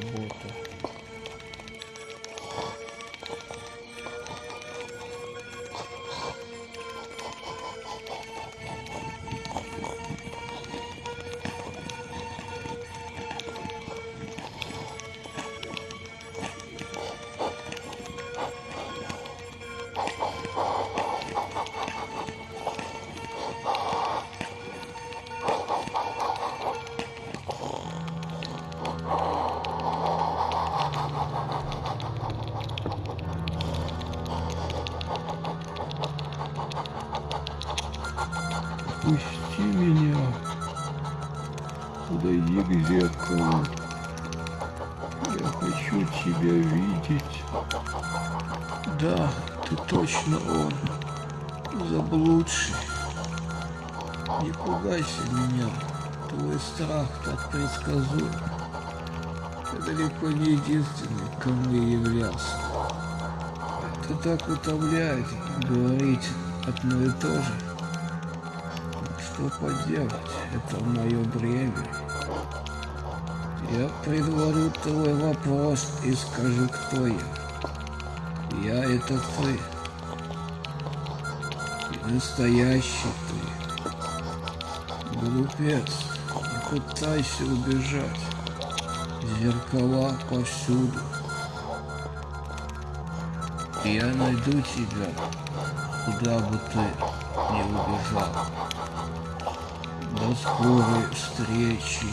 Roboto. Отпусти меня. Подойди к зеркалу. Я хочу тебя видеть. Да, ты точно он. Заблудший. Не пугайся меня. Твой страх так предсказуем. Ты далеко не единственный, кем я являлся. Это так утомляет говорить одно и то же. Что поделать, это мое бремя. Я предварю твой вопрос и скажу, кто я. Я это ты. И настоящий ты. Глупец, не пытайся убежать. Зеркала повсюду. Я найду тебя, куда бы ты не убежал. До скорой встречи.